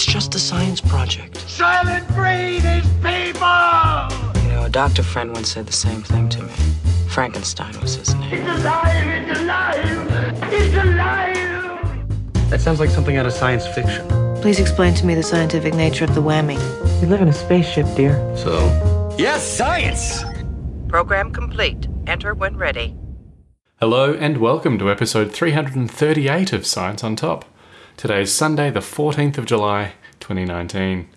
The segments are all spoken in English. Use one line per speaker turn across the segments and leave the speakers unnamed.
It's just a science project.
Soylent Green is people!
You know, a doctor friend once said the same thing to me. Frankenstein was his name.
It's alive! It's alive! It's alive!
That sounds like something out of science fiction.
Please explain to me the scientific nature of the whammy.
We live in a spaceship, dear. So?
Yes, science!
Program complete. Enter when ready.
Hello and welcome to episode 338 of Science on Top. Today is Sunday, the 14th of July, 2019.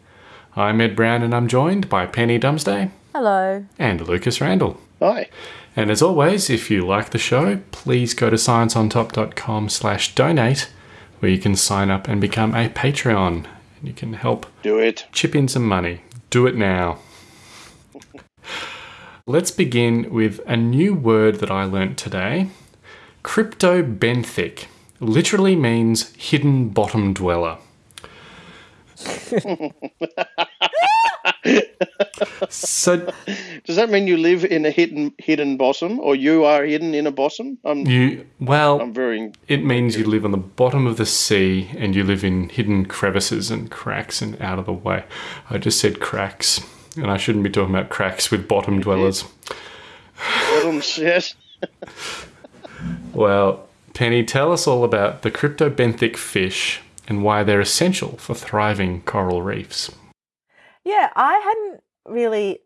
I'm Ed Brown and I'm joined by Penny Dumsday
Hello.
and Lucas Randall.
Hi.
And as always, if you like the show, please go to scienceontop.com slash donate where you can sign up and become a Patreon. And you can help
Do it.
chip in some money. Do it now. Let's begin with a new word that I learnt today. Cryptobenthic literally means hidden bottom dweller. So
Does that mean you live in a hidden hidden bottom, or you are hidden in a bottom? I'm
you well
I'm very
It means you live on the bottom of the sea and you live in hidden crevices and cracks and out of the way. I just said cracks, and I shouldn't be talking about cracks with bottom dwellers.
bottom shit.
Well, Penny, tell us all about the cryptobenthic fish and why they're essential for thriving coral reefs.
Yeah, I hadn't really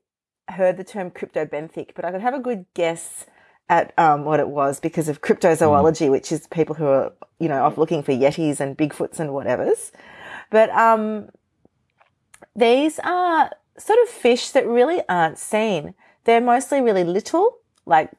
heard the term cryptobenthic, but I could have a good guess at um, what it was because of cryptozoology, which is people who are, you know, off looking for yetis and bigfoots and whatevers. But um, these are sort of fish that really aren't seen. They're mostly really little, like,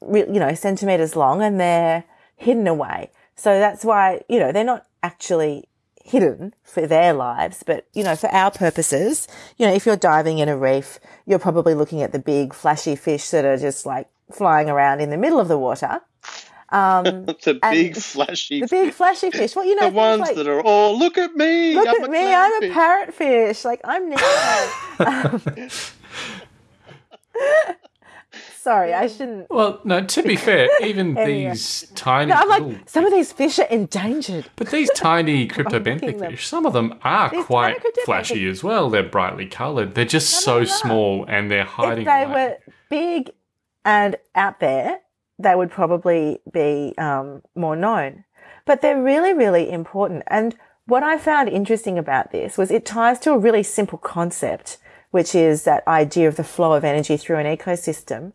you know, centimeters long, and they're hidden away. So that's why, you know, they're not actually hidden for their lives, but, you know, for our purposes, you know, if you're diving in a reef, you're probably looking at the big flashy fish that are just like flying around in the middle of the water. Um,
the big flashy,
the big flashy fish. Well, you know,
the ones
like,
that are oh look at me,
look
I'm
at
a
me, I'm a
clownfish."
parrotfish. Like I'm Nemo. um, sorry, I shouldn't.
Well, no, to be fair, even
Anyway.
these tiny
No, I'm
little,
some of these fish are endangered.
but these tiny
picking
cryptobenthic fish, some of them are
These
quite flashy as well. They're brightly coloured. They're just
Some of
so
them are.
small and they're hiding.
If they
away.
were big and out there, they would probably be um, more known. But they're really, really important. And what I found interesting about this was it ties to a really simple concept, which is that idea of the flow of energy through an ecosystem.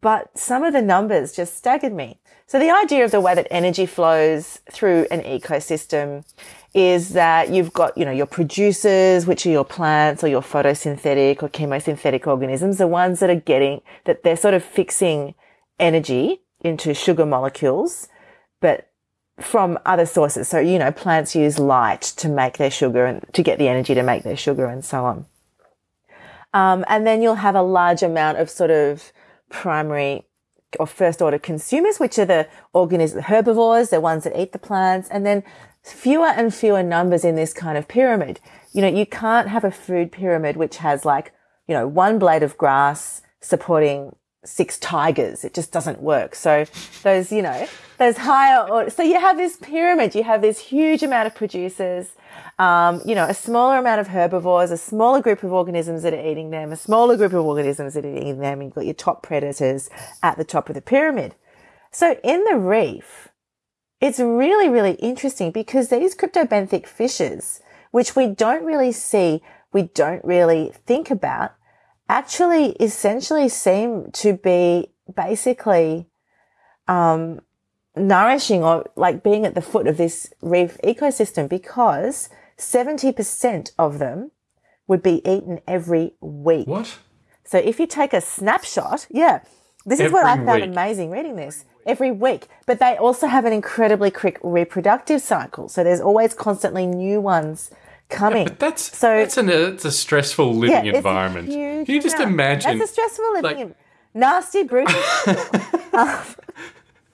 But some of the numbers just staggered me. So the idea of the way that energy flows through an ecosystem is that you've got, you know, your producers, which are your plants or your photosynthetic or chemosynthetic organisms, the ones that are getting, that they're sort of fixing energy into sugar molecules, but from other sources. So, you know, plants use light to make their sugar and to get the energy to make their sugar and so on. Um, and then you'll have a large amount of sort of primary or first order consumers, which are the organisms, herbivores, the ones that eat the plants, and then fewer and fewer numbers in this kind of pyramid. You know, you can't have a food pyramid which has like, you know, one blade of grass supporting six tigers. It just doesn't work. So those, you know, those higher, so you have this pyramid, you have this huge amount of producers, um, you know, a smaller amount of herbivores, a smaller group of organisms that are eating them, a smaller group of organisms that are eating them. You've got your top predators at the top of the pyramid. So in the reef, it's really, really interesting because these cryptobenthic fishes, which we don't really see, we don't really think about, actually essentially seem to be basically um, nourishing or like being at the foot of this reef ecosystem because 70% of them would be eaten every week.
What?
So if you take a snapshot, yeah, this is what I found
week.
amazing reading this every week. But they also have an incredibly quick reproductive cycle. So there's always constantly new ones coming.
But that's
so
that's an it's a stressful living
it's a
environment.
huge
Can you just
amount.
imagine?
That's a stressful living.
like-
in- nasty, brutal. um,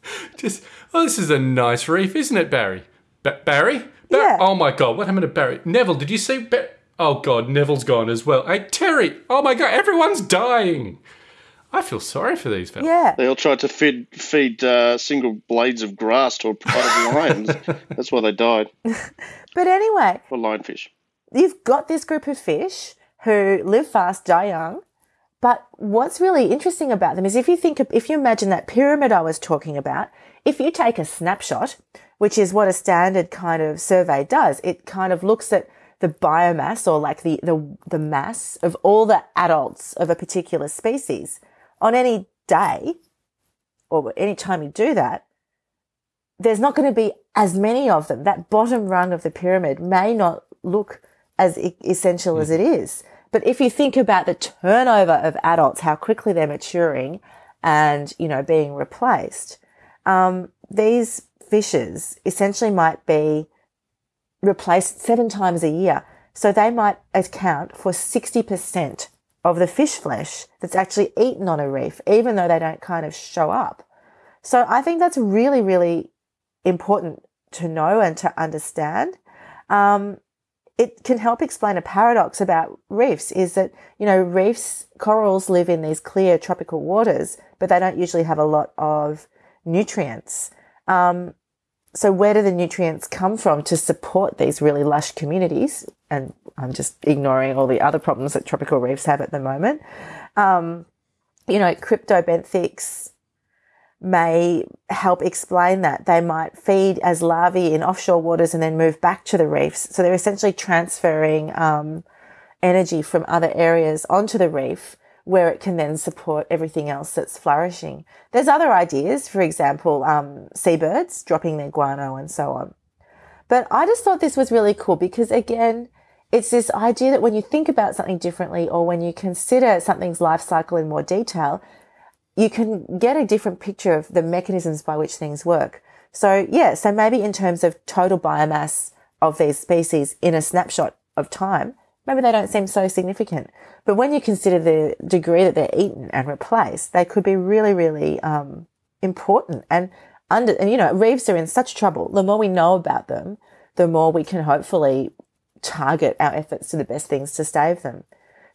Just oh, this is a nice reef, isn't it, Barry? Ba- Barry? Ba-
Yeah.
Oh my God, what happened to Barry? Neville, did you see? Ba- oh God, Neville's gone as well. Hey, Terry. Oh my God, everyone's dying. I feel sorry for these fellas.
Yeah.
They all tried to feed feed uh, single blades of grass to a pride of lions. That's why they died.
But anyway,
Or lionfish.
you've got this group of fish who live fast, die young. But what's really interesting about them is if you think, if you imagine that pyramid I was talking about, if you take a snapshot, which is what a standard kind of survey does, it kind of looks at the biomass or like the, the, the mass of all the adults of a particular species on any day or any time you do that, there's not going to be as many of them. That bottom rung of the pyramid may not look as e- essential as it is. But if you think about the turnover of adults, how quickly they're maturing and, you know, being replaced, um, these fishes essentially might be replaced seven times a year. So they might account for 60% of the fish flesh that's actually eaten on a reef, even though they don't kind of show up. So I think that's really, really important to know and to understand. Um, it can help explain a paradox about reefs is that, you know, reefs, corals live in these clear tropical waters, but they don't usually have a lot of nutrients. Um, so where do the nutrients come from to support these really lush communities? And I'm just ignoring all the other problems that tropical reefs have at the moment. Um, you know, cryptobenthics may help explain that. They might feed as larvae in offshore waters and then move back to the reefs. So they're essentially transferring um, energy from other areas onto the reef where it can then support everything else that's flourishing. There's other ideas, for example, um, seabirds dropping their guano and so on. But I just thought this was really cool because again, it's this idea that when you think about something differently or when you consider something's life cycle in more detail, you can get a different picture of the mechanisms by which things work. So yeah, so maybe in terms of total biomass of these species in a snapshot of time, maybe they don't seem so significant. But when you consider the degree that they're eaten and replaced, they could be really, really um, important. And under, and you know, reefs are in such trouble. The more we know about them, the more we can hopefully target our efforts to the best things to save them.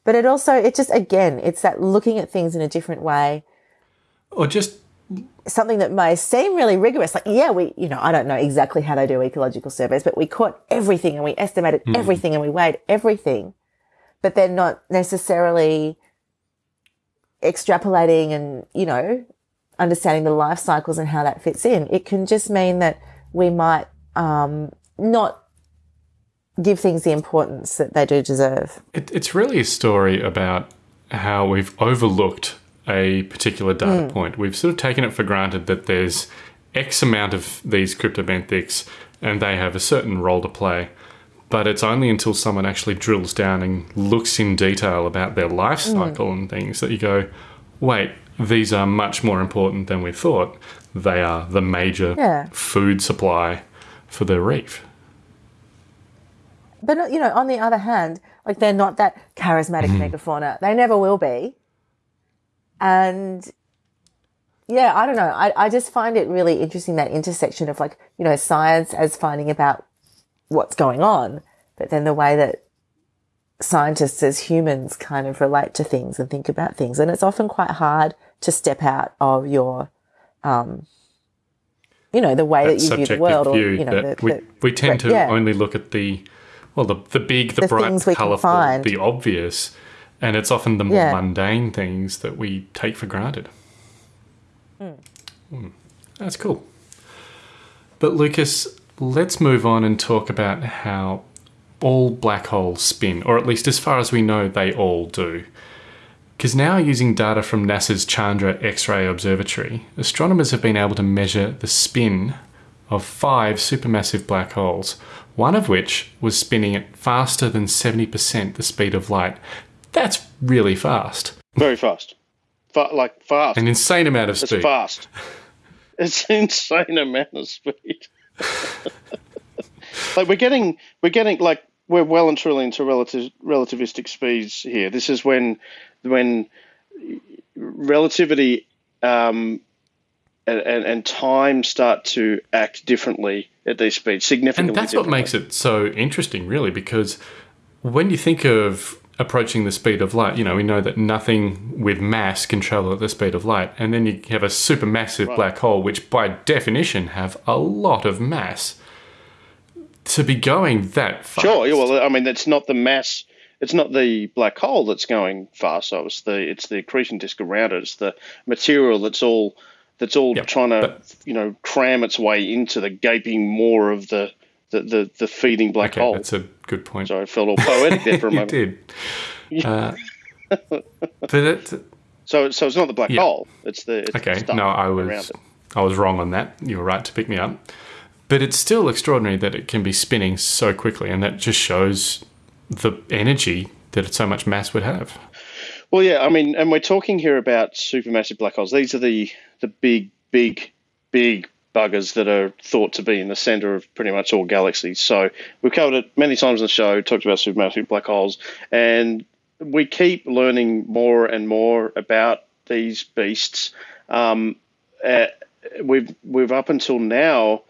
But it also, it just again, it's that looking at things in a different way
Or just
something that may seem really rigorous. Like, yeah, we, you know, I don't know exactly how they do ecological surveys, but we caught everything and we estimated everything and we weighed everything, but they're not necessarily extrapolating and, you know, understanding the life cycles and how that fits in. It can just mean that we might, um, not give things the importance that they do deserve.
It, it's really a story about how we've overlooked a particular data hmm. point. We've sort of taken it for granted that there's X amount of these cryptobenthics and they have a certain role to play. But it's only until someone actually drills down and looks in detail about their life hmm. cycle and things that you go, wait, these are much more important than we thought. They are the major
Yeah.
food supply for the reef.
But you know, on the other hand, like they're not that charismatic mm-hmm. megafauna. They never will be. And yeah, I don't know. I, I just find it really interesting that intersection of like, you know, science as finding about what's going on, but then the way that scientists as humans kind of relate to things and think about things. And it's often quite hard to step out of your, um, you know, the way that,
that
you view the world or,
view
you know,
that
the,
we,
the-
we tend to
yeah.
only look at the well the the big the,
The
bright
things we can
colorful
find.
the obvious and it's often the more
Yeah.
mundane things that we take for granted Hmm. that's cool but lucas let's move on and talk about how all black holes spin or at least as far as we know they all do because now, using data from NASA's Chandra X ray Observatory, astronomers have been able to measure the spin of five supermassive black holes, one of which was spinning at faster than 70% the speed of light. That's really fast.
Very fast. Fa- like fast.
An insane amount of speed.
It's fast. It's an insane amount of speed. like we're getting, we're getting like we're well and truly into relative relativistic speeds here. This is when, when relativity um, and, and, and time start to act differently at these speeds, significantly.
And that's what makes it so interesting, really, because when you think of approaching the speed of light. You know, we know that nothing with mass can travel at the speed of light. And then you have a supermassive
Right.
black hole, which by definition have a lot of mass. To be going that fast.
Sure. Yeah, well, I mean, it's not the mass. It's not the black hole that's going fast. So it's the it's the accretion disk around it. It's the material that's all that's all
Yep,
trying to
but-
you know cram its way into the gaping maw of the the the, the feeding black
Okay,
hole.
that's a good point.
Sorry, I felt all poetic there for a
you
moment.
did. Uh, but it,
So so it's not the black
Yeah.
hole. It's the it's
Okay,
stuff
no, I was. I was wrong on that. You were right to pick me up. But it's still extraordinary that it can be spinning so quickly, and that just shows the energy that so much mass would have.
Well, yeah, I mean, and we're talking here about supermassive black holes. These are the the big, big, big buggers that are thought to be in the center of pretty much all galaxies. So we've covered it many times in the show, talked about supermassive black holes, and we keep learning more and more about these beasts. Um, uh, we've we've up until now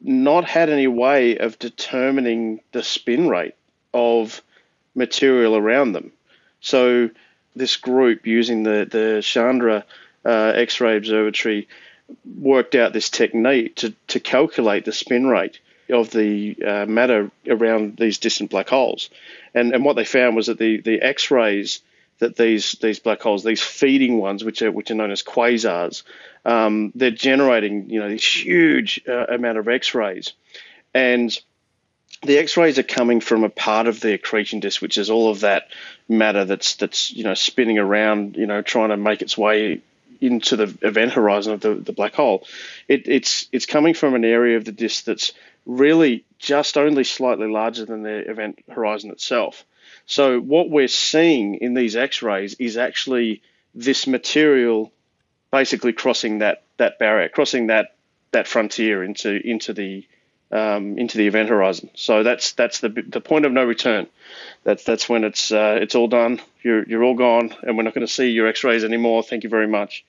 not had any way of determining the spin rate of material around them. So this group using the the Chandra uh, X-ray Observatory worked out this technique to to calculate the spin rate of the uh, matter around these distant black holes, and and what they found was that the the X-rays that these these black holes, these feeding ones, which are which are known as quasars, um, they're generating you know this huge uh, amount of X-rays, and the X-rays are coming from a part of the accretion disk, which is all of that matter that's that's you know spinning around, you know, trying to make its way into the event horizon of the, the black hole. It, it's it's coming from an area of the disk that's really just only slightly larger than the event horizon itself. So what we're seeing in these X-rays is actually this material basically crossing that that barrier, crossing that that frontier into into the um, into the event horizon. So that's that's the the point of no return. That's that's when it's uh, it's all done. You're you're all gone, and we're not going to see your X-rays anymore. Thank you very much.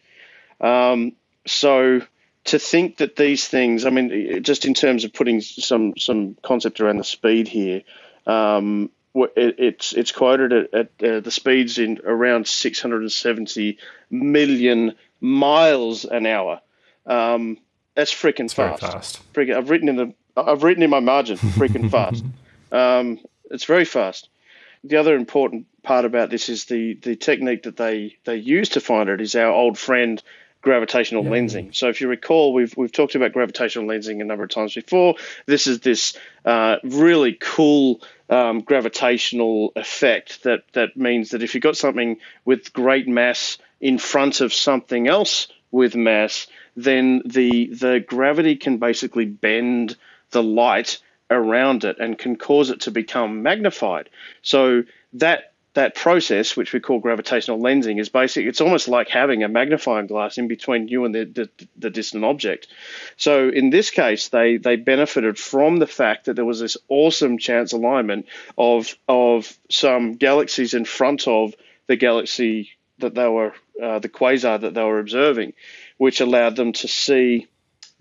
Um, so to think that these things, I mean, just in terms of putting some some concept around the speed here, um, it, it's it's quoted at, at uh, the speeds in around 670 million miles an hour. Um, that's freaking
Very
fast.
fast.
Freaking, I've written in the I've written in my margin freaking fast. Um, it's very fast. The other important part about this is the the technique that they they use to find it is our old friend gravitational lensing. So if you recall, we've we've talked about gravitational lensing a number of times before. This is this uh, really cool um, gravitational effect that that means that if you've got something with great mass in front of something else with mass, then the the gravity can basically bend the light around it and can cause it to become magnified. So that that process, which we call gravitational lensing, is basic. It's almost like having a magnifying glass in between you and the, the, the distant object. So in this case, they they benefited from the fact that there was this awesome chance alignment of of some galaxies in front of the galaxy that they were uh, the quasar that they were observing, which allowed them to see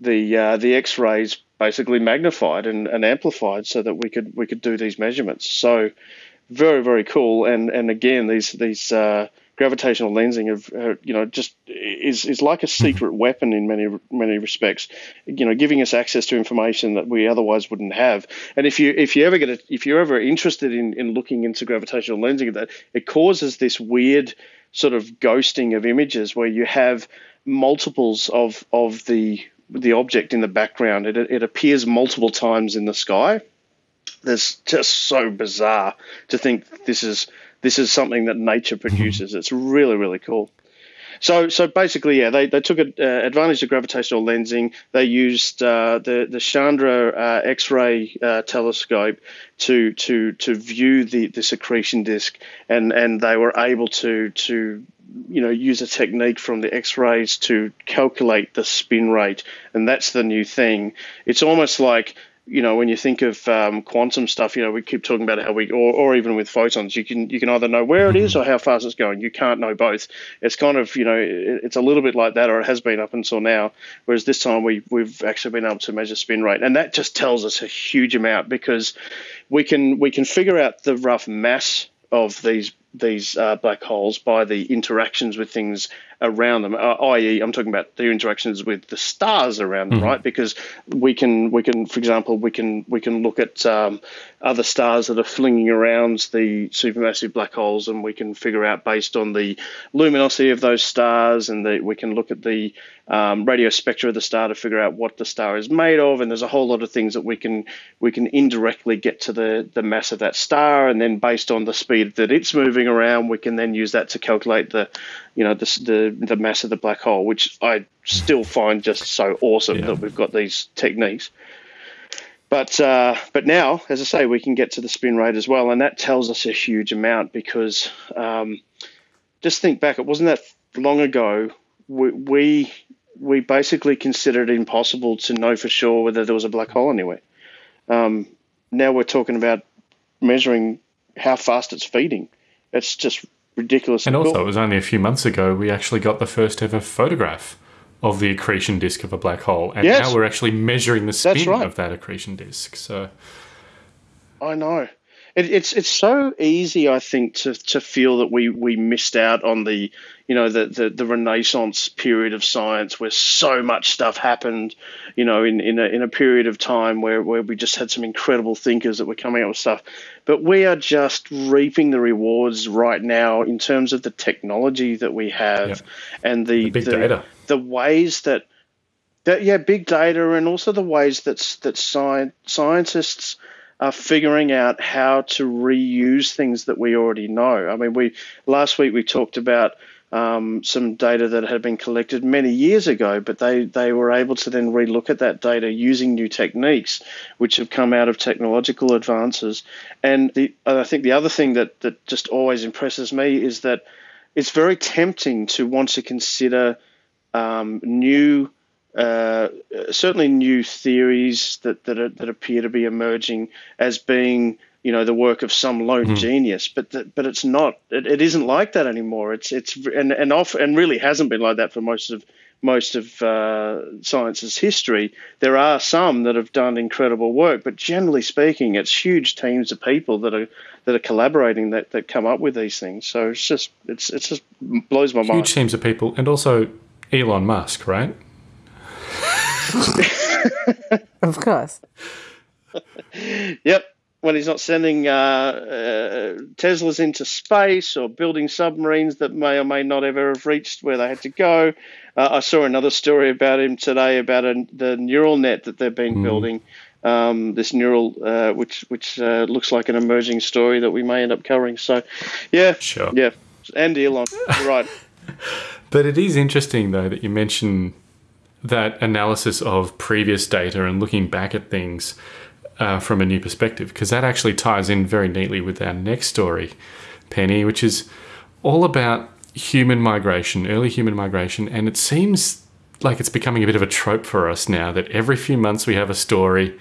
the uh, the X-rays basically magnified and, and amplified so that we could we could do these measurements. So very very cool. And and again these these uh, gravitational lensing of you know just is is like a secret weapon in many many respects. You know, giving us access to information that we otherwise wouldn't have. And if you if you ever get a, if you're ever interested in in looking into gravitational lensing, that it causes this weird sort of ghosting of images where you have multiples of of the the object in the background. It, it appears multiple times in the sky. That's just so bizarre to think this is this is something that nature produces. It's really really cool. So so basically, yeah, they, they took a, uh, advantage of gravitational lensing. They used uh, the the Chandra uh, X-ray uh, telescope to to to view the the accretion disk, and and they were able to to you know use a technique from the X-rays to calculate the spin rate, and that's the new thing. It's almost like you know when you think of um, quantum stuff, you know we keep talking about how we, or, or even with photons, you can you can either know where it is or how fast it's going. You can't know both. It's kind of you know it, it's a little bit like that, or it has been up until now. Whereas this time we we've actually been able to measure spin rate, and that just tells us a huge amount because we can we can figure out the rough mass of these these uh, black holes by the interactions with things around them, uh, i.e., I'm talking about their interactions with the stars around them, right? Because we can we can, for example, we can we can look at um, other stars that are flinging around the supermassive black holes, and we can figure out based on the luminosity of those stars, and the, we can look at the um, radio spectra of the star to figure out what the star is made of, and there's a whole lot of things that we can we can indirectly get to the the mass of that star, and then based on the speed that it's moving around, we can then use that to calculate the you know the the, the mass of the black hole, which I still find just so awesome
Yeah.
that we've got these techniques. But uh, but now, as I say, we can get to the spin rate as well, and that tells us a huge amount because um, just think back, it wasn't that long ago we, we we basically considered it impossible to know for sure whether there was a black hole anywhere. Um, now we're talking about measuring how fast it's feeding. It's just ridiculous.
And also,
cool.
it was only a few months ago we actually got the first ever photograph of the accretion disk of a black hole, and
Yes.
now we're actually measuring the spin
right.
of that accretion disk. So,
I know. It, it's it's so easy, I think, to, to feel that we, we missed out on the you know the, the, the Renaissance period of science where so much stuff happened, you know, in, in a in a period of time where, where we just had some incredible thinkers that were coming up with stuff. But we are just reaping the rewards right now in terms of the technology that we have
Yep.
and the,
The big data.
the ways that that yeah, big data, and also the ways that that sci- scientists are figuring out how to reuse things that we already know. I mean, we last week we talked about um, some data that had been collected many years ago, but they they were able to then relook at that data using new techniques, which have come out of technological advances. And the I think the other thing that that just always impresses me is that it's very tempting to want to consider um, new, uh, certainly new theories that that, are, that appear to be emerging as being you know the work of some lone genius, but but it's not. It, it isn't like that anymore. It's it's and and off and really hasn't been like that for most of most of uh, science's history. There are some that have done incredible work, but generally speaking, it's huge teams of people that are that are collaborating that, that come up with these things. So it's just it's it's just blows my mind.
huge teams of people, and also Elon Musk, right?
Of course.
Yep. When he's not sending uh, uh, Teslas into space or building submarines that may or may not ever have reached where they had to go. Uh, I saw another story about him today about a, the neural net that they've been building. Um, this neural, uh, which which uh, looks like an emerging story that we may end up covering. So, yeah,
Sure.
yeah, and Elon, right.
But it is interesting, though, that you mention that analysis of previous data and looking back at things uh, from a new perspective, because that actually ties in very neatly with our next story, Penny, which is all about human migration, early human migration. And it seems like it's becoming a bit of a trope for us now that every few months we have a story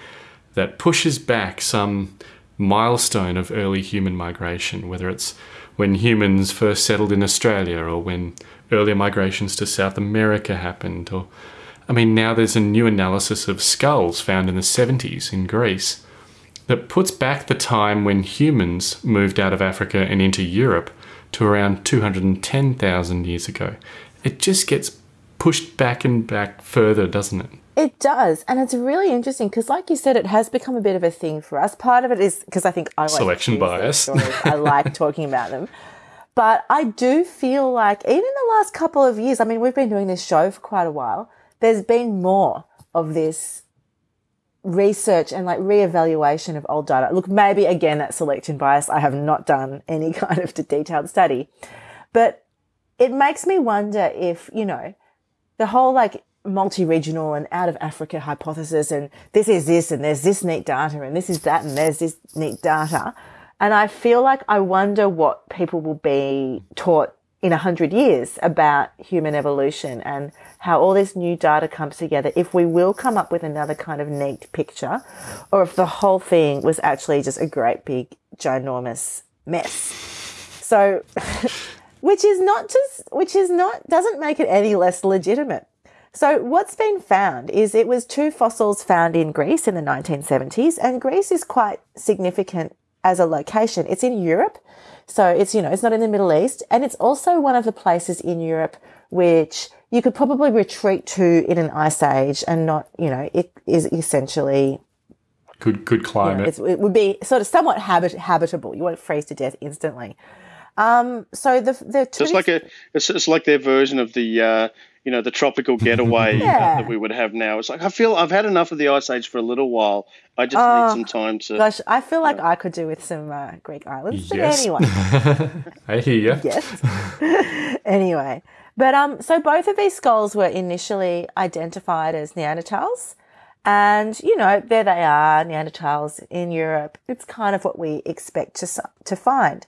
that pushes back some milestone of early human migration, whether it's when humans first settled in Australia or when earlier migrations to South America happened, or I mean, now there's a new analysis of skulls found in the 70s in Greece that puts back the time when humans moved out of Africa and into Europe to around 210,000 years ago. It just gets pushed back and back further, doesn't it?
It does. And it's really interesting because, like you said, it has become a bit of a thing for us. Part of it is because I think I like
Selection bias.
I like talking about them. But I do feel like, even in the last couple of years, I mean, we've been doing this show for quite a while, there's been more of this research and like reevaluation of old data. Look, maybe again, that selection bias. I have not done any kind of detailed study, but it makes me wonder if, you know, the whole like multi-regional and out of Africa hypothesis and this is this and there's this neat data and this is that and there's this neat data. And I feel like I wonder what people will be taught in a hundred years about human evolution and how all this new data comes together. If we will come up with another kind of neat picture or if the whole thing was actually just a great big ginormous mess. So, which is not just, which is not, doesn't make it any less legitimate. So what's been found is it was two fossils found in Greece in the 1970s, and Greece is quite significant as a location. It's in Europe. So it's, you know, it's not in the Middle East. And it's also one of the places in Europe which you could probably retreat to in an ice age and not, you know, it is essentially
Good, good
you know,
climate.
it would be sort of somewhat habit, habitable. You won't freeze to death instantly. Um, so the the
So it's like a it's, it's like their version of the uh, you know the tropical getaway
Yeah.
that we would have now. It's like I feel I've had enough of the ice age for a little while. I just
Oh,
need some time to.
gosh, I feel like I could do with some uh, Greek islands. But
Yes.
anyway,
I hear you.
yes. anyway, but um, so both of these skulls were initially identified as Neanderthals, and you know there they are, Neanderthals in Europe. It's kind of what we expect to to find.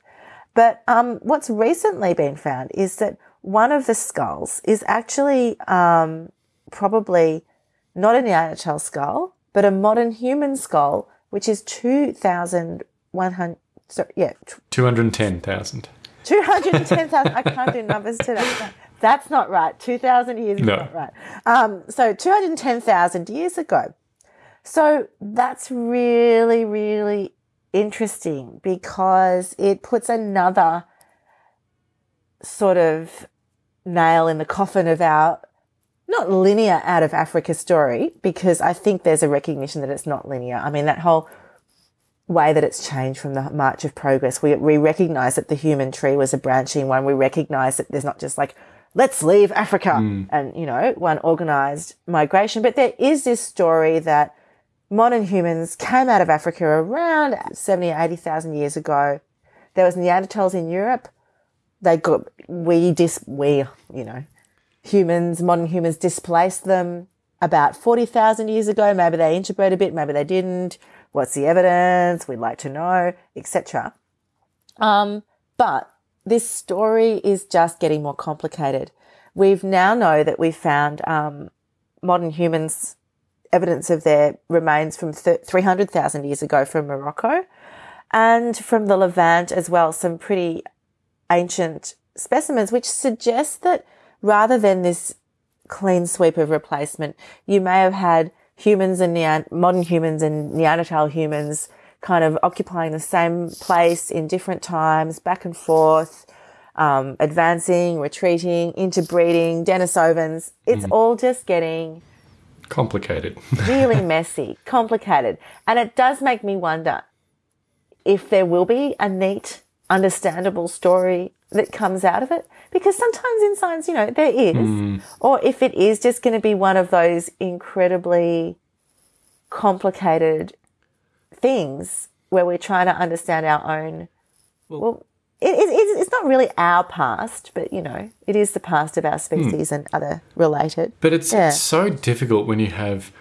But um, what's recently been found is that one of the skulls is actually um, probably not a Neanderthal skull, but a modern human skull, which is 2,100, so, yeah,
210,000.
210,000. I can't do numbers today. That's not right. 2,000 years is not right. Um, so 210,000 years ago. So that's really, really interesting because it puts another sort of nail in the coffin of our not linear out of Africa story because I think there's a recognition that it's not linear. I mean, that whole way that it's changed from the march of progress. We, we recognize that the human tree was a branching one. We recognize that there's not just like, let's leave Africa hmm. and, you know, one organized migration. But there is this story that modern humans came out of Africa around 70 or 80,000 years ago. There was Neanderthals in Europe. They got, we dis, we, you know, humans, modern humans displaced them about 40,000 years ago. Maybe they interbred a bit, maybe they didn't. What's the evidence? We'd like to know, etc. Um, but this story is just getting more complicated. We've now know that we've found um, modern humans evidence of their remains from th- 300,000 years ago from Morocco and from the Levant as well, some pretty ancient specimens, which suggest that rather than this clean sweep of replacement, you may have had humans and modern humans and Neanderthal humans kind of occupying the same place in different times, back and forth, um, advancing, retreating, interbreeding, Denisovans. It's all just getting
Complicated.
really messy, complicated. And it does make me wonder if there will be a neat, understandable story that comes out of it. Because sometimes in science, you know, there is. Hmm. Or if it is just going to be one of those incredibly complicated things where we're trying to understand our own. Well, it, it, it's, it's not really our past, but you know, it is the past of our hmm. species and other related.
But it's,
Yeah.
it's so difficult when you have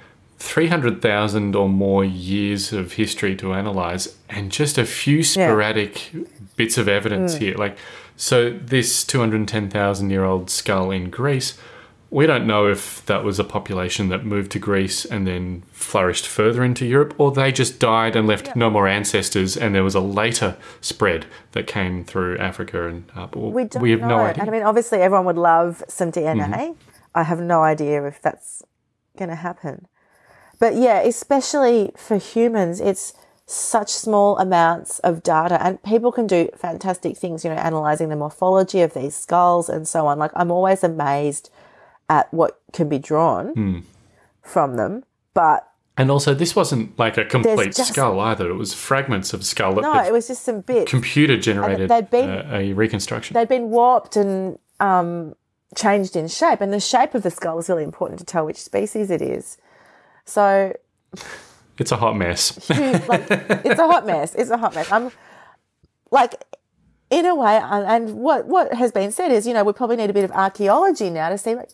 300,000 or more years of history to analyze and just a few sporadic bits of evidence hmm. here. Like, so this 210,000 year old skull in Greece, we don't know if that was a population that moved to Greece and then flourished further into Europe, or they just died and left no more ancestors, and there was a later spread that came through Africa and uh, up.
We don't
have
know.
no idea.
And I mean, obviously, everyone would love some DNA. Mm-hmm. I have no idea if that's going to happen. But yeah, especially for humans, it's such small amounts of data, and people can do fantastic things, you know, analyzing the morphology of these skulls and so on. Like, I'm always amazed at what can be drawn from them. But
And also, this wasn't like a complete
just-
skull either. It was fragments of skull that
no, it was just some bits.
computer generated
they'd been-
uh, a reconstruction.
they'd been warped and um, changed in shape, and the shape of the skull is really important to tell which species it is. So,
It's a hot mess.
huge, like, it's a hot mess. It's a hot mess. I'm like, in a way, and and what what has been said is, you know, we probably need a bit of archaeology now to see, like,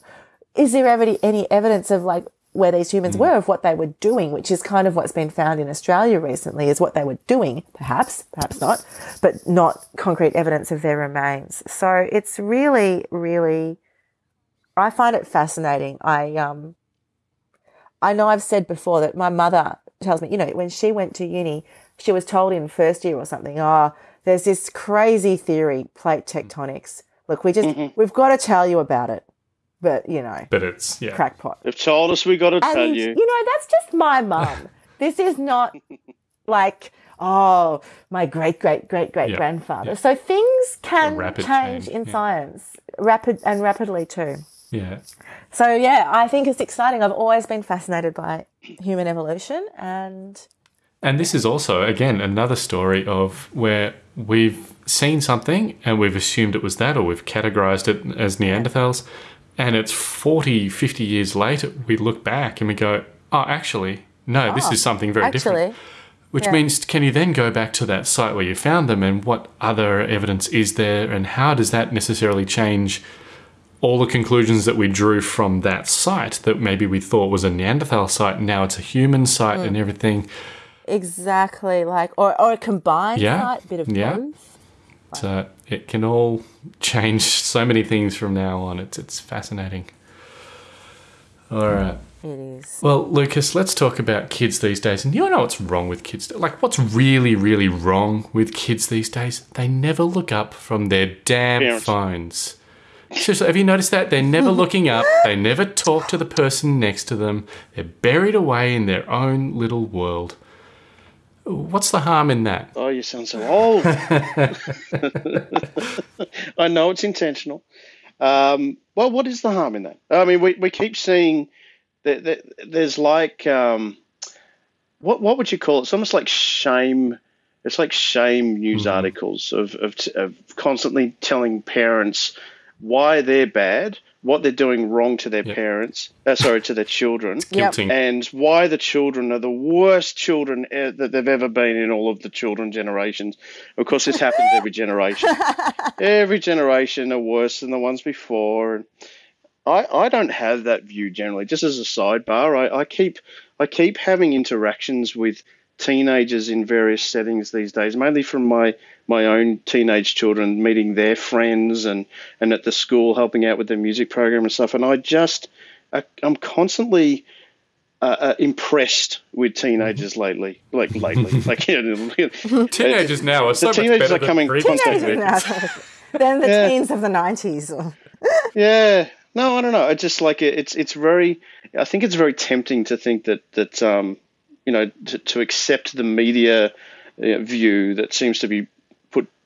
is there ever any evidence of like where these humans were, of what they were doing, which is kind of what's been found in Australia recently, is what they were doing, perhaps, perhaps not, but not concrete evidence of their remains. So it's really, really, I find it fascinating. I um, I know I've said before that my mother tells me, you know, when she went to uni, she was told in first year or something, oh, there's this crazy theory, plate mm. tectonics. Look, we just, mm-hmm. we've got to tell you about it. But, you know,
but it's, yeah.
crackpot.
They've told us we got to tell you.
you know, that's just my mum. this is not like, oh, my great great great great
Yeah,
grandfather.
yeah.
So things can change
change,
in
yeah.
science, rapid and rapidly too.
Yeah.
So yeah, I think it's exciting. I've always been fascinated by human evolution, and
And this is also, again, another story of where we've seen something and we've assumed it was that or we've categorized it as Neanderthals. And it's 40, 50 years later, we look back and we go, oh, actually, no, this ah, is something very different. Which
yeah.
means, can you then go back to that site where you found them and what other evidence is there and how does that necessarily change all the conclusions that we drew from that site that maybe we thought was a Neanderthal site, now it's a human site
Hmm.
and everything.
exactly like or or a combined
Yeah,
site, bit of
yeah.
both.
So it can all change so many things from now on. It's it's fascinating. All right.
It is.
Well, Lucas, let's talk about kids these days. And you know what's wrong with kids? Like, what's really, really wrong with kids these days? They never look up from their damn
Parents.
phones. Seriously, have you noticed that? They're never looking up. They never talk to the person next to them. They're buried away in their own little world. What's the harm in that?
Oh, you sound so old. I know it's intentional. Um, well, what is the harm in that? I mean, we, we keep seeing that, that there's like um, what what would you call it? It's almost like shame. It's like shame news articles of, of of constantly telling parents why they're bad, what they're doing wrong to their parents. Uh, sorry, to their children
Yep.
And why the children are the worst children e- that they've ever been in all of the children generations. Of course, this happens every generation. every generation are worse than the ones before. I, I don't have that view generally. Just as a sidebar, I, I keep I keep having interactions with teenagers in various settings these days, mainly from my my own teenage children, meeting their friends and and at the school helping out with their music program and stuff. And I just I, I'm constantly uh, uh, impressed with teenagers lately, like lately, like you know,
Teenagers now are so much
teenagers
better
are
than
coming
previous
constantly.
teenagers.
then the
Yeah.
teens of the nineties.
Yeah. No, I don't know. It's just like it- it's it's very. I think it's very tempting to think that that um, you know to, to accept the media uh, view that seems to be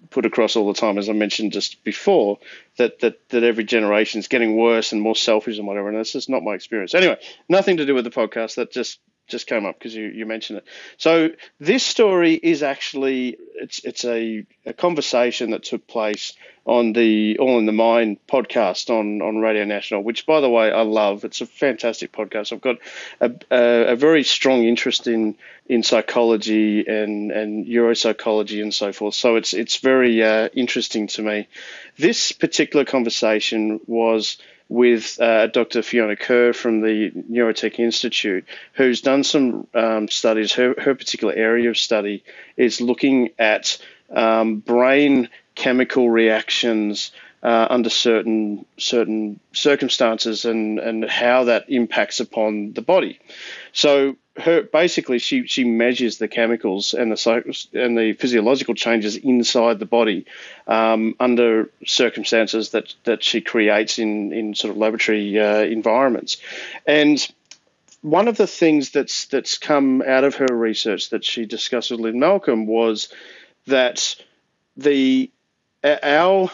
put across all the time, as I mentioned just before, that that that every generation is getting worse and more selfish and whatever. And that's just not my experience. Anyway, nothing to do with the podcast. That just just came up because you, you mentioned it. So this story is actually it's it's a, a conversation that took place on the All in the Mind podcast on, on Radio National, which by the way I love. It's a fantastic podcast. I've got a, a, a very strong interest in in psychology and and neuropsychology and so forth. So it's it's very uh, interesting to me. This particular conversation was with uh, Dr. Fiona Kerr from the Neurotech Institute, who's done some um, studies. Her, her particular area of study is looking at um, brain chemical reactions uh, under certain certain circumstances and, and how that impacts upon the body. So her basically she she measures the chemicals and the and the physiological changes inside the body um, under circumstances that that she creates in in sort of laboratory uh, environments, and one of the things that's that's come out of her research that she discussed with Lynn Malcolm was that the our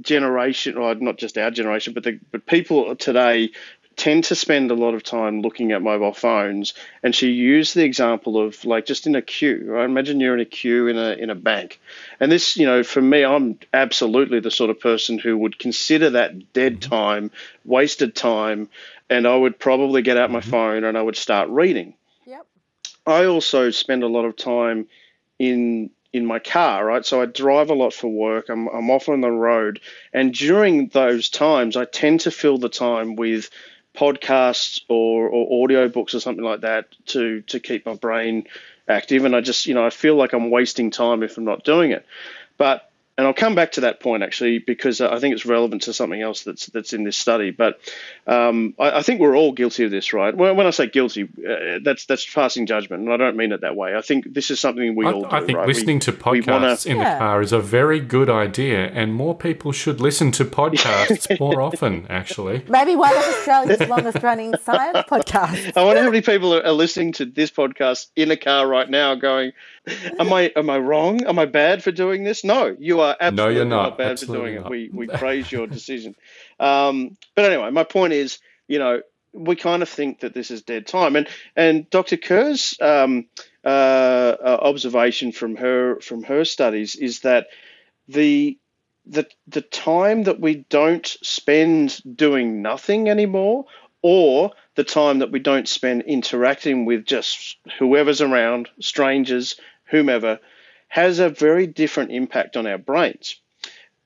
generation, or not just our generation, but the but people today tend to spend a lot of time looking at mobile phones. And she used the example of like just in a queue. Right? Imagine you're in a queue in a in a bank, and this, you know, for me, I'm absolutely the sort of person who would consider that dead mm-hmm. time, wasted time, and I would probably get out my mm-hmm. phone and I would start reading.
Yep.
I also spend a lot of time in in my car, right? So I drive a lot for work. I'm I'm often on the road, and during those times, I tend to fill the time with podcasts or, or audio books or something like that to to keep my brain active. And I just you know I feel like I'm wasting time if I'm not doing it. But and I'll come back to that point actually because I think it's relevant to something else that's that's in this study. But um, I, I, think we're all guilty of this, right? When, when I say guilty, uh, that's that's passing judgment, and I don't mean it that way. I think this is something we
I,
all. Do,
I think
right?
listening
we,
to podcasts wanna, in yeah. the car is a very good idea, and more people should listen to podcasts more often. Actually,
maybe one of Australia's longest running science podcasts.
I wonder how many people are, are listening to this podcast in a car right now, going, "Am I am I wrong? Am I bad for doing this?" No, you are absolutely no, you're not, not bad absolutely for doing not. it. We we praise your decision. Um, but anyway, my point is, you know, we kind of think that this is dead time, and and Dr. Kerr's um, uh, uh, observation from her from her studies is that the the the time that we don't spend doing nothing anymore, or the time that we don't spend interacting with just whoever's around, strangers, whomever, has a very different impact on our brains.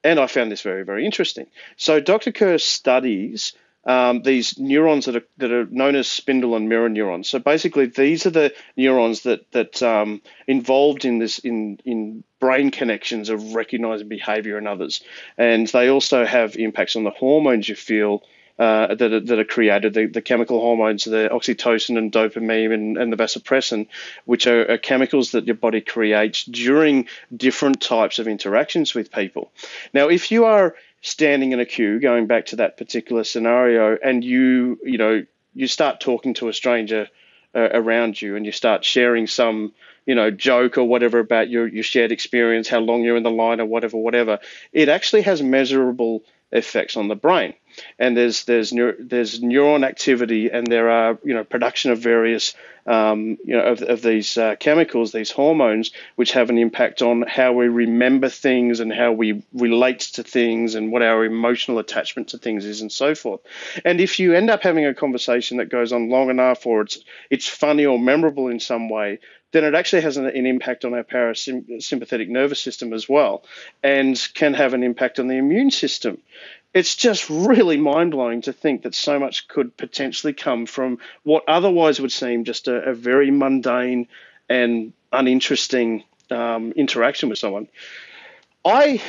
And I found this very, very interesting. So Dr. Kerr studies um, these neurons that are that are known as spindle and mirror neurons. So basically, these are the neurons that that um, involved in this in in brain connections of recognizing behavior in others, and they also have impacts on the hormones you feel uh, that, are, that are created, the, the chemical hormones, the oxytocin and dopamine and, and the vasopressin, which are, are, chemicals that your body creates during different types of interactions with people. Now, if you are standing in a queue, going back to that particular scenario, and you, you know, you start talking to a stranger uh, around you and you start sharing some you know joke or whatever about your, your shared experience how long you're in the line or whatever whatever it actually has measurable effects on the brain. And there's there's there's neuron activity, and there are you know production of various um, you know of, of these uh, chemicals, these hormones, which have an impact on how we remember things and how we relate to things, and what our emotional attachment to things is, and so forth. And if you end up having a conversation that goes on long enough, or it's it's funny or memorable in some way, then it actually has an, an, impact on our parasympathetic nervous system as well and can have an impact on the immune system. It's just really mind blowing to think that so much could potentially come from what otherwise would seem just a, a very mundane and uninteresting um, interaction with someone. I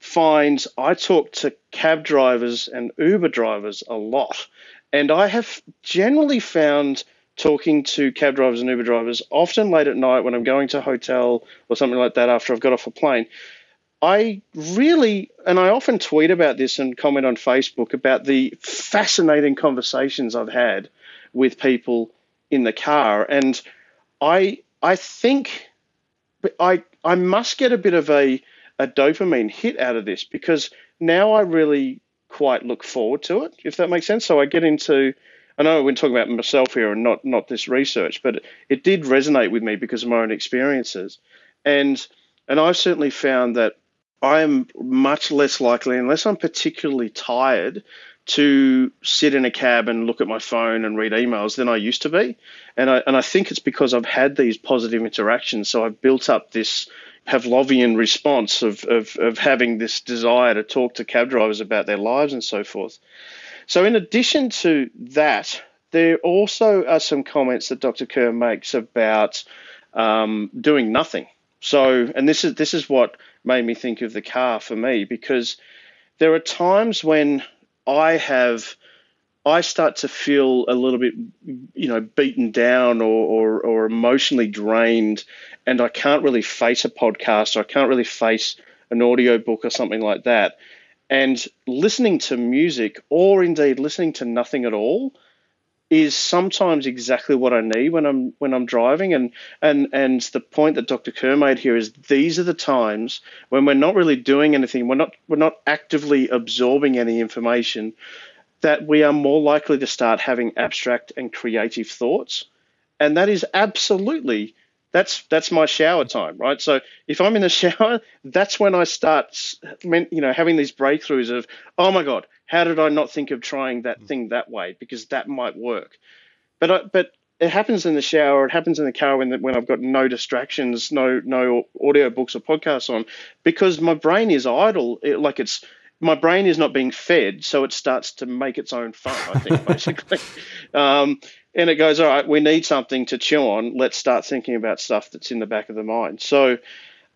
find I talk to cab drivers and Uber drivers a lot, and I have generally found talking to cab drivers and Uber drivers, often late at night when I'm going to a hotel or something like that after I've got off a plane. I really, and I often tweet about this and comment on Facebook about the fascinating conversations I've had with people in the car. And I, I think I, I must get a bit of a, a dopamine hit out of this because now I really quite look forward to it, if that makes sense. So I get into I know we're talking about myself here and not not this research, but it did resonate with me because of my own experiences, and and I've certainly found that I am much less likely, unless I'm particularly tired, to sit in a cab and look at my phone and read emails than I used to be, and I and I think it's because I've had these positive interactions, so I've built up this Pavlovian response of, of, of having this desire to talk to cab drivers about their lives and so forth. So, in addition to that, there also are some comments that Dr. Kerr makes about um, doing nothing. So, and this is this is what made me think of the car for me because there are times when I have I start to feel a little bit, you know, beaten down or, or, or emotionally drained, and I can't really face a podcast or I can't really face an audio book or something like that. And listening to music, or indeed listening to nothing at all, is sometimes exactly what I need when I'm when I'm driving. And and and the point that Dr. Kerr made here is these are the times when we're not really doing anything, we're not we're not actively absorbing any information, that we are more likely to start having abstract and creative thoughts. And that is absolutely that's that's my shower time, right? So if I'm in the shower, that's when I start, you know, having these breakthroughs of, oh my god, how did I not think of trying that thing that way? Because that might work. But I, but it happens in the shower. It happens in the car when when I've got no distractions, no no audio books or podcasts on, because my brain is idle. It, like it's my brain is not being fed, so it starts to make its own fun. I think basically. um, and it goes, all right, we need something to chew on. Let's start thinking about stuff that's in the back of the mind. So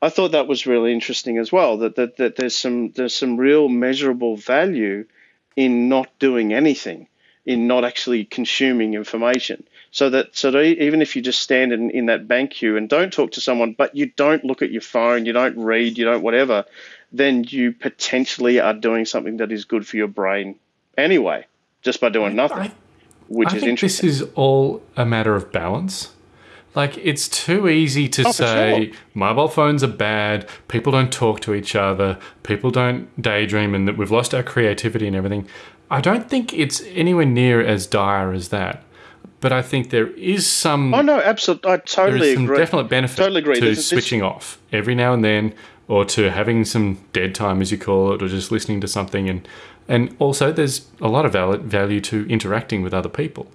I thought that was really interesting as well. That, that that there's some there's some real measurable value in not doing anything, in not actually consuming information. So that so that even if you just stand in, in that bank queue and don't talk to someone, but you don't look at your phone, you don't read, you don't whatever, then you potentially are doing something that is good for your brain anyway, just by doing nothing.
I,
which
I
is
think
interesting.
this is all a matter of balance. Like it's too easy to
Oh,
say
sure.
mobile phones are bad, people don't talk to each other, people don't daydream and that we've lost our creativity and everything. I don't think it's anywhere near as dire as that. But I think there is some
Oh no, absolutely. I totally
is some
agree.
definite benefit
Totally agree.
to
There's- this-
switching off every now and then or to having some dead time as you call it or just listening to something and and also there's a lot of value to interacting with other people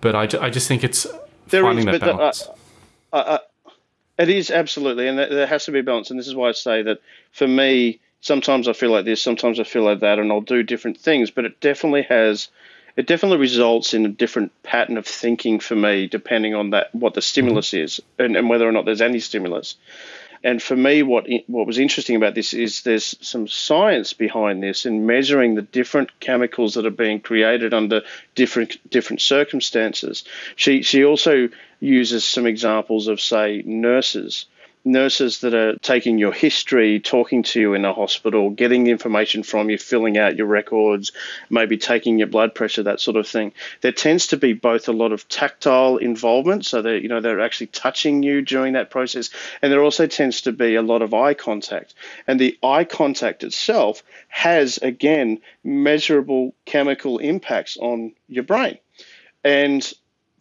but I, I just think it's
There
finding
is,
that
but the- uh,
balance uh, uh,
It is absolutely, and there- has to be a balance. And this is why I say that for me, sometimes I feel like this, sometimes I feel like that, and I'll do different things. But it definitely has, it definitely results in a different pattern of thinking for me, depending on that what the stimulus mm-hmm. is and, and whether or not there's any stimulus. And for me, what what was interesting about this is there's some science behind this in measuring the different chemicals that are being created under different different circumstances. She she also uses some examples of say nurses nurses that are taking your history, talking to you in a hospital, getting information from you, filling out your records, maybe taking your blood pressure, that sort of thing. There tends to be both a lot of tactile involvement, so that you know they're actually touching you during that process, and there also tends to be a lot of eye contact. And the eye contact itself has again measurable chemical impacts on your brain. And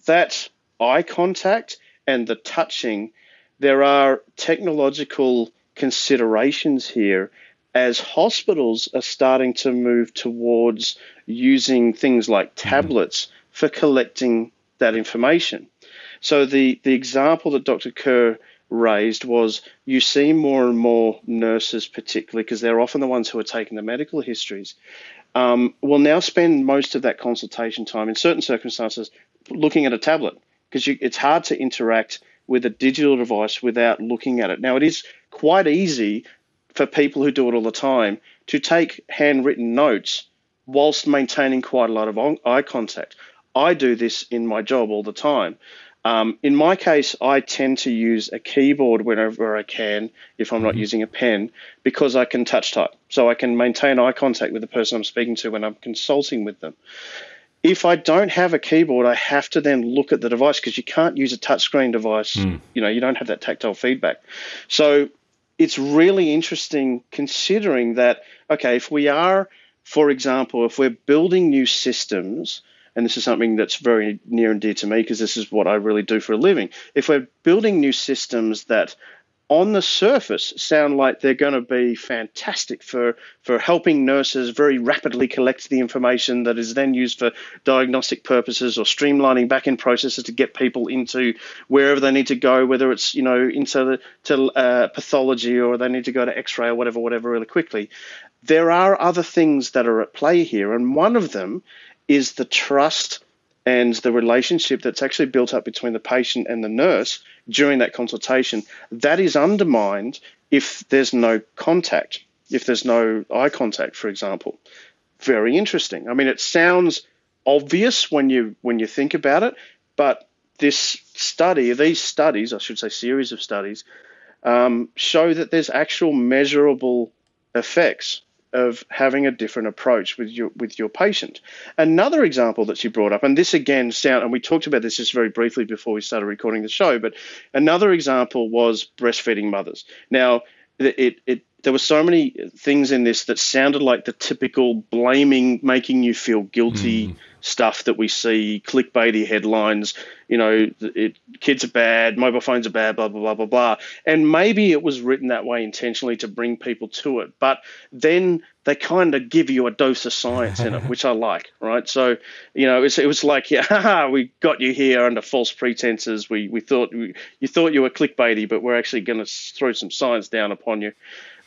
that eye contact and the touching there are technological considerations here as hospitals are starting to move towards using things like tablets for collecting that information. So the, the example that Dr. Kerr raised was you see more and more nurses, particularly because they're often the ones who are taking the medical histories, um, will now spend most of that consultation time in certain circumstances looking at a tablet because it's hard to interact with a digital device without looking at it. Now, it is quite easy for people who do it all the time to take handwritten notes whilst maintaining quite a lot of eye contact. I do this in my job all the time. Um, in my case, I tend to use a keyboard whenever I can if I'm not using a pen because I can touch type. So I can maintain eye contact with the person I'm speaking to when I'm consulting with them if I don't have a keyboard, I have to then look at the device because you can't use a touchscreen device. Hmm. You know, you don't have that tactile feedback. So it's really interesting considering that, okay, if we are, for example, if we're building new systems, and this is something that's very near and dear to me because this is what I really do for a living. If we're building new systems that on the surface sound like they're going to be fantastic for, for helping nurses very rapidly collect the information that is then used for diagnostic purposes or streamlining back end processes to get people into wherever they need to go, whether it's you know into the, to uh, pathology or they need to go to X-ray or whatever, whatever, really quickly. There are other things that are at play here, and one of them is the trust and the relationship that's actually built up between the patient and the nurse during that consultation, that is undermined if there's no contact, if there's no eye contact, for example. Very interesting. I mean, it sounds obvious when you when you think about it, but this study, these studies, I should say, series of studies, um, show that there's actual measurable effects of having a different approach with your with your patient. Another example that she brought up, and this again sound, and we talked about this just very briefly before we started recording the show, but another example was breastfeeding mothers. Now, it it there were so many things in this that sounded like the typical blaming, making you feel guilty mm. stuff that we see, clickbaity headlines. You know, it, kids are bad, mobile phones are bad, blah blah blah blah blah. And maybe it was written that way intentionally to bring people to it, but then they kind of give you a dose of science in it, which I like, right? So, you know, it was, it was like, yeah, haha, we got you here under false pretenses. We we thought we, you thought you were clickbaity, but we're actually going to throw some science down upon you.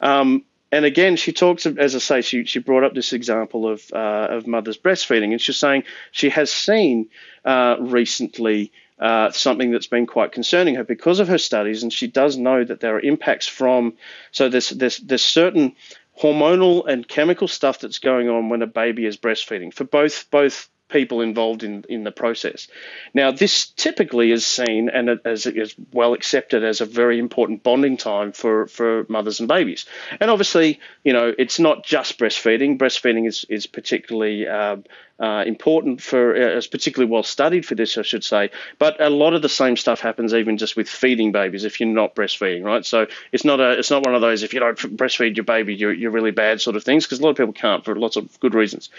Um, and again, she talks, as I say, she, she brought up this example of, uh, of mothers breastfeeding, and she's saying she has seen uh, recently uh, something that's been quite concerning her because of her studies, and she does know that there are impacts from. So there's there's there's certain hormonal and chemical stuff that's going on when a baby is breastfeeding for both both people involved in, in the process. Now, this typically is seen and as is well accepted as a very important bonding time for, for mothers and babies. And obviously, you know, it's not just breastfeeding. Breastfeeding is, is particularly uh, uh, important for, uh, is particularly well studied for this, I should say. But a lot of the same stuff happens even just with feeding babies if you're not breastfeeding, right? So it's not a, it's not one of those if you don't breastfeed your baby, you're, you're really bad sort of things because a lot of people can't for lots of good reasons.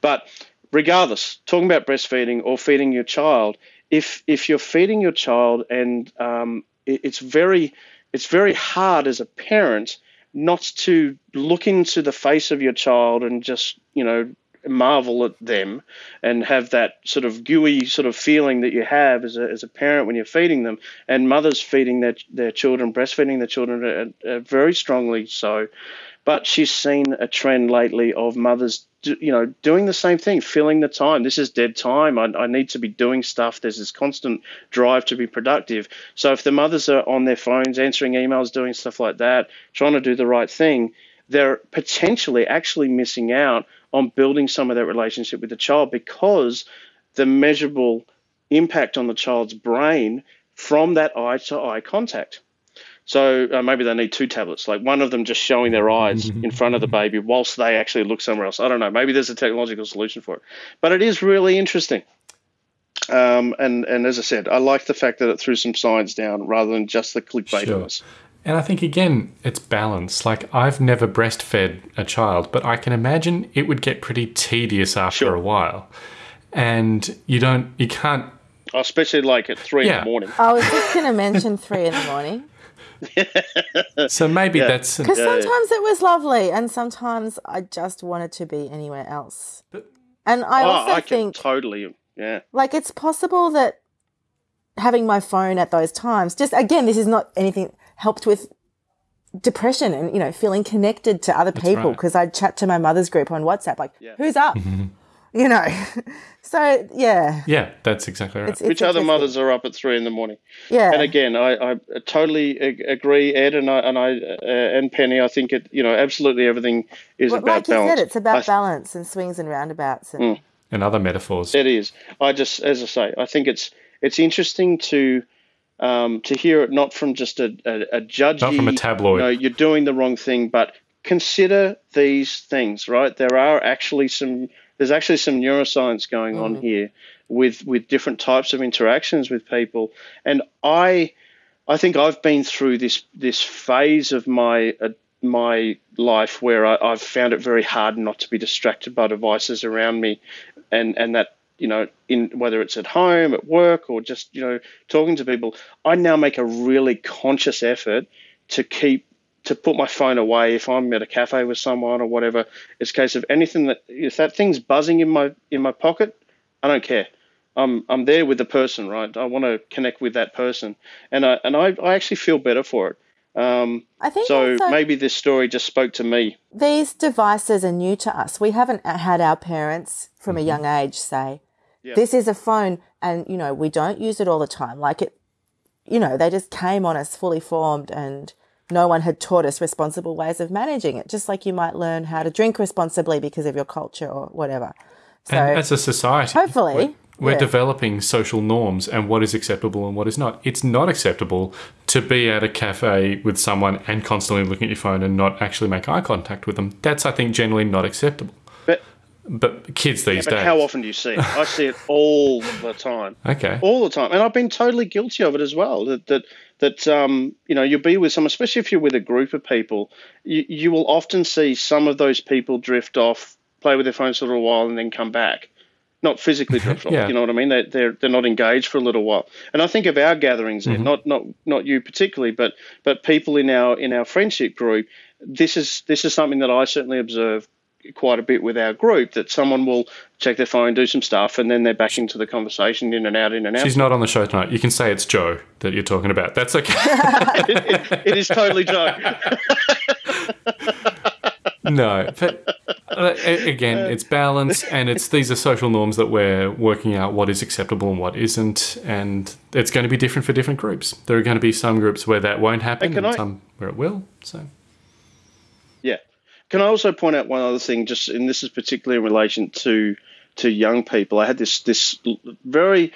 But regardless, talking about breastfeeding or feeding your child, if if you're feeding your child and um, it, it's very it's very hard as a parent not to look into the face of your child and just you know marvel at them and have that sort of gooey sort of feeling that you have as a, as a parent when you're feeding them. And mothers feeding their, their children breastfeeding their children are, very strongly so. But she's seen a trend lately of mothers do, you know doing the same thing filling the time. This is dead time. I, I need to be doing stuff. There's this constant drive to be productive. So if the mothers are on their phones answering emails doing stuff like that trying to do the right thing they're potentially actually missing out on building some of that relationship with the child because the measurable impact on the child's brain from that eye to eye contact. So uh, maybe they need two tablets, like one of them just showing their eyes in front of the baby whilst they actually look somewhere else. I don't know. Maybe there's a technological solution for it, but it is really interesting. Um, and and as I said, I like the fact that it threw some science down rather than just the clickbait
sure. And I think again, it's balance. Like I've never breastfed a child, but I can imagine it would get pretty tedious after
Sure.
a while. And you don't, you can't.
especially like at three
Yeah.
in the morning.
I was just going to mention three in the morning
So maybe that's
because sometimes it was lovely, and sometimes I just wanted to be anywhere else. And I
oh,
also
I
think,
totally, yeah.
like, it's possible that having my phone at those times, just again, this is not anything helped with depression and you know feeling connected to other people
right.
because I'd chat to my mother's group on WhatsApp, like, who's up, mm-hmm. You know. so yeah,
yeah, that's exactly right.
it's, it's
Which other mothers are up at three in the morning?
Yeah,
And again, I, I totally agree, Ed, and I and I uh, and Penny. I think it, you know, absolutely everything is
Well,
about
like you said, it's about
I- Mm.
balance and swings and roundabouts and.
and other metaphors.
It is. I just, as I say, I think it's it's interesting to um, to hear it not from just a, a, a judgy,
Not from a tabloid.
You know, you're doing the wrong thing, but consider these things. Right, there are actually some. There's actually some neuroscience going on here with with different types of interactions with people, and I, I think I've been through this this phase of my. Uh, my life where I, I've found it very hard not to be distracted by devices around me, and and that you know in whether it's at home, at work, or just you know talking to people, I now make a really conscious effort to keep to put my phone away if I'm at a cafe with someone or whatever. It's a case of anything that if that thing's buzzing in my in my pocket, I don't care. I'm I'm there with the person, right? I want to connect with that person, and I and I, I actually feel better for it. Um,
I think
so maybe this story just spoke to me.
these devices are new to us. We haven't had our parents from a young age say, this is a phone and, you know, we don't use it all the time. Like it, you know, they just came on us fully formed and no one had taught us responsible ways of managing it. Just like you might learn how to drink responsibly because of your culture or whatever. So
and as a society,
hopefully,
we're, we're
yeah.
developing social norms and what is acceptable and what is not. It's not acceptable to be at a cafe with someone and constantly looking at your phone and not actually make eye contact with them. That's, I think, generally not acceptable.
But
kids these
but
days.
how often do you see it? I see it all the time.
Okay.
all the time, and I've been totally guilty of it as well. That that that um, you know you'll be with some, especially if you're with a group of people, you, you will often see some of those people drift off, play with their phones for a little while, and then come back. Not physically drift off,
Yeah.
you know what I mean? They, they're they're not engaged for a little while. And I think of our gatherings,
Mm-hmm.
Ed, not not not you particularly, but but people in our in our friendship group. This is this is something that I certainly observe quite a bit with our group that someone will check their phone, do some stuff, and then they're back into the conversation, in and out, in and out.
She's not on the show tonight. You can say it's Joe that you're talking about. That's okay.
it is totally Joe.
no, but Uh, again, it's balance, and it's these are social norms that we're working out what is acceptable and what isn't, and it's going to be different for different groups. There are going to be some groups where that won't happen,
And
and some where it will. So,
Yeah. Can I also point out one other thing? Just and this is particularly in relation to to young people. I had this this very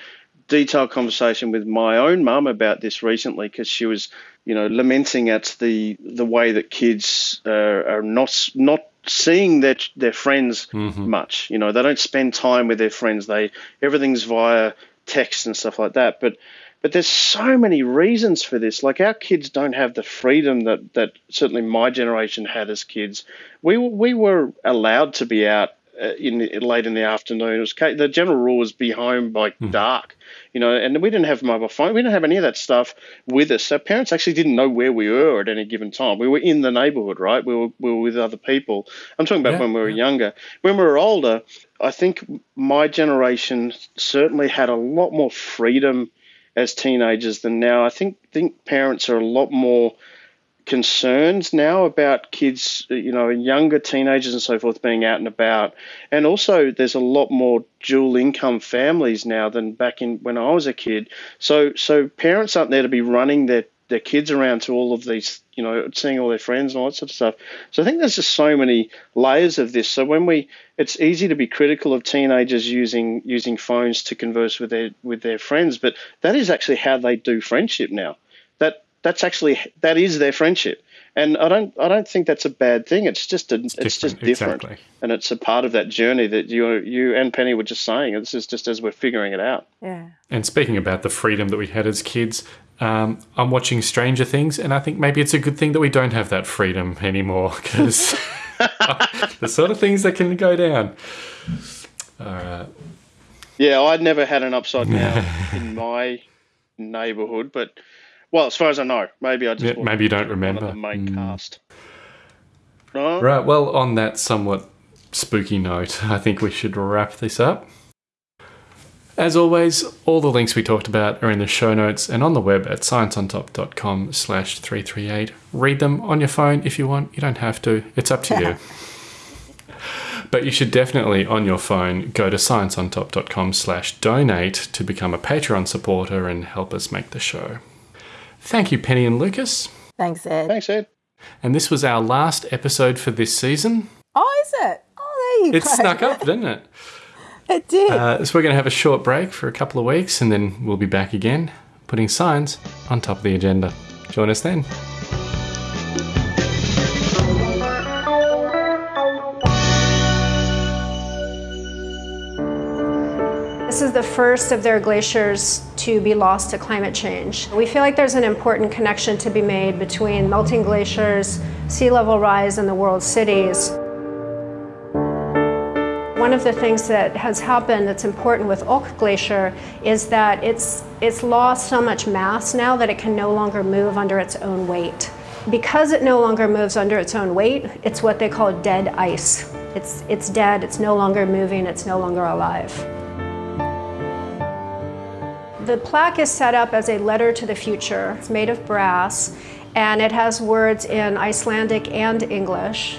detailed conversation with my own mum about this recently because she was, you know, lamenting at the the way that kids uh, are not not seeing their their friends much. You know, they don't spend time with their friends. They everything's via text and stuff like that. But but there's so many reasons for this. Like our kids don't have the freedom that, that certainly my generation had as kids. We were- we were allowed to be out uh, in late in the afternoon. It was the general rule was be home by dark, you know. And we didn't have mobile phone. We didn't have any of that stuff with us. So parents actually didn't know where we were at any given time. We were in the neighbourhood, right? We were we were with other people. I'm talking about
Yeah,
when we were
yeah.
younger. When we were older, I think my generation certainly had a lot more freedom as teenagers than now. I think think parents are a lot more concerned now about kids, uh, you know, younger teenagers and so forth being out and about. And also there's a lot more dual income families now than back in when I was a kid. So so parents aren't there to be running their their kids around to all of these, you know, seeing all their friends and all that sort of stuff. So I think there's just so many layers of this. So when we, it's easy to be critical of teenagers using using phones to converse with their with their friends, but that is actually how they do friendship now. That that's actually that is their friendship, and I don't I don't think that's a bad thing. It's just a it's, just
different,
different,
exactly.
and it's a part of that journey that you you and Penny were just saying. This is just as we're figuring it out.
Yeah.
and speaking about the freedom that we had as kids, um, I'm watching Stranger Things, and I think maybe it's a good thing that we don't have that freedom anymore because the sort of things that can go down. All right.
Yeah, I'd never had an upside down in my neighbourhood, but well, as far as I know, maybe I just
Yeah, maybe you don't remember.
the main
Mm.
cast. No,
Right. Well, on that somewhat spooky note, I think we should wrap this up. As always, all the links we talked about are in the show notes and on the web at scienceontop.com slash 338. Read them on your phone if you want. You don't have to. It's up to you. But you should definitely, on your phone, go to scienceontop.com slash donate to become a Patreon supporter and help us make the show. Thank you, Penny and Lucas.
Thanks, Ed.
thanks, Ed.
And this was our last episode for this season.
Oh, is it? Oh, there you
It
go.
snuck up, didn't it?
It did.
Uh, so we're going to have a short break for a couple of weeks and then we'll be back again, putting science on top of the agenda. Join us then.
This is the first of their glaciers to be lost to climate change. We feel like there's an important connection to be made between melting glaciers, sea level rise, and the world's cities. One of the things that has happened that's important with Ok Glacier is that it's, it's lost so much mass now that it can no longer move under its own weight. Because it no longer moves under its own weight, it's what they call dead ice. It's, it's dead, it's no longer moving, it's no longer alive. The plaque is set up as a letter to the future. It's made of brass and it has words in Icelandic and English.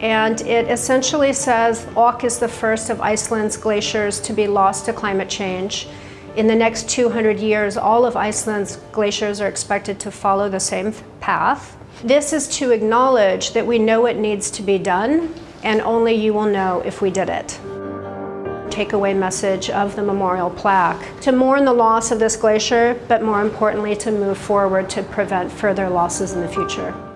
And it essentially says Ok is the first of Iceland's glaciers to be lost to climate change. In the next 200 years, all of Iceland's glaciers are expected to follow the same path. This is to acknowledge that we know it needs to be done, and only you will know if we did it takeaway message of the memorial plaque to mourn the loss of this glacier, but more importantly, to move forward to prevent further losses in the future.